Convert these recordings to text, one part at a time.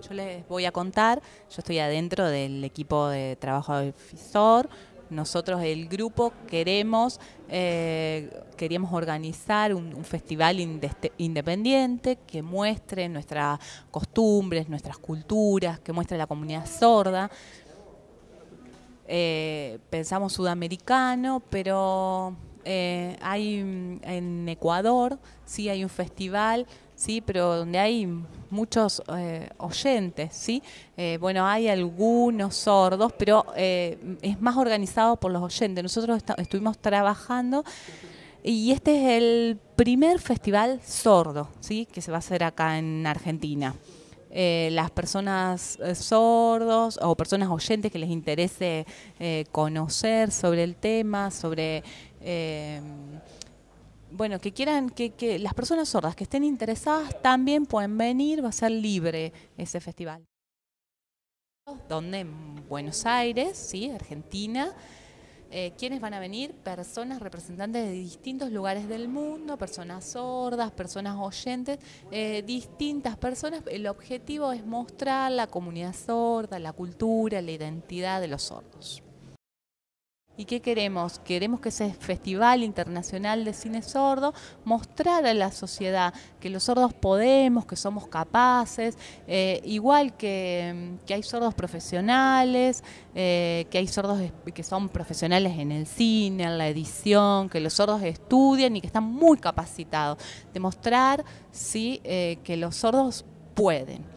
yo les voy a contar, yo estoy adentro del equipo de trabajo del FISOR, nosotros el grupo queremos, eh, queríamos organizar un, festival independiente que muestre nuestras costumbres, nuestras culturas, que muestre la comunidad sorda. Eh, pensamos sudamericano, pero eh, hay en Ecuador, sí hay un festival, sí, pero donde hay muchos eh, oyentes, sí. Eh, bueno, hay algunos sordos, pero es más organizado por los oyentes. Nosotros estuvimos trabajando y este es el primer festival sordo, sí, que se va a hacer acá en Argentina. Las personas sordos o personas oyentes que les interese conocer sobre el tema, sobre eh, bueno, que quieran, que, las personas sordas que estén interesadas también pueden venir, va a ser libre ese festival. Donde en Buenos Aires, sí, Argentina, eh, ¿quiénes van a venir? Personas representantes de distintos lugares del mundo, personas sordas, personas oyentes, eh, distintas personas. El objetivo es mostrar la comunidad sorda, la cultura, la identidad de los sordos. ¿Y qué queremos? Queremos que ese Festival Internacional de Cine Sordo mostrar a la sociedad que los sordos podemos, que somos capaces, eh, igual que, hay sordos profesionales, eh, que hay sordos que son profesionales en el cine, en la edición, que los sordos estudian y que están muy capacitados. Demostrar ¿sí? Eh, que los sordos pueden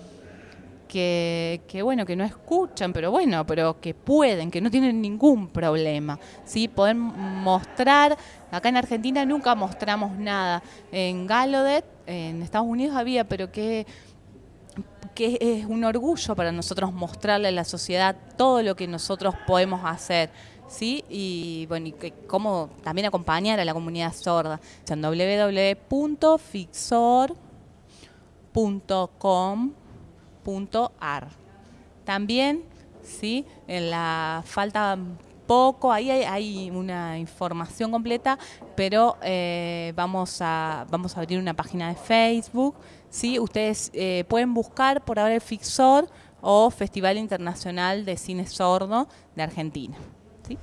que, bueno, que no escuchan, pero bueno, pero que pueden, que no tienen ningún problema, ¿sí? Poder mostrar, acá en Argentina nunca mostramos nada, en Galodet, en Estados Unidos había, pero que que es un orgullo para nosotros mostrarle a la sociedad todo lo que nosotros podemos hacer. ¿sí? Y bueno, y que, cómo también acompañar a la comunidad sorda. Www.fixor.com también, ¿sí? En la falta poco, ahí hay, una información completa, pero eh, vamos, a, vamos a abrir una página de Facebook. ¿sí? Ustedes eh, pueden buscar por ahora el Fixor o Festival Internacional de Cine Sordo de Argentina. ¿sí?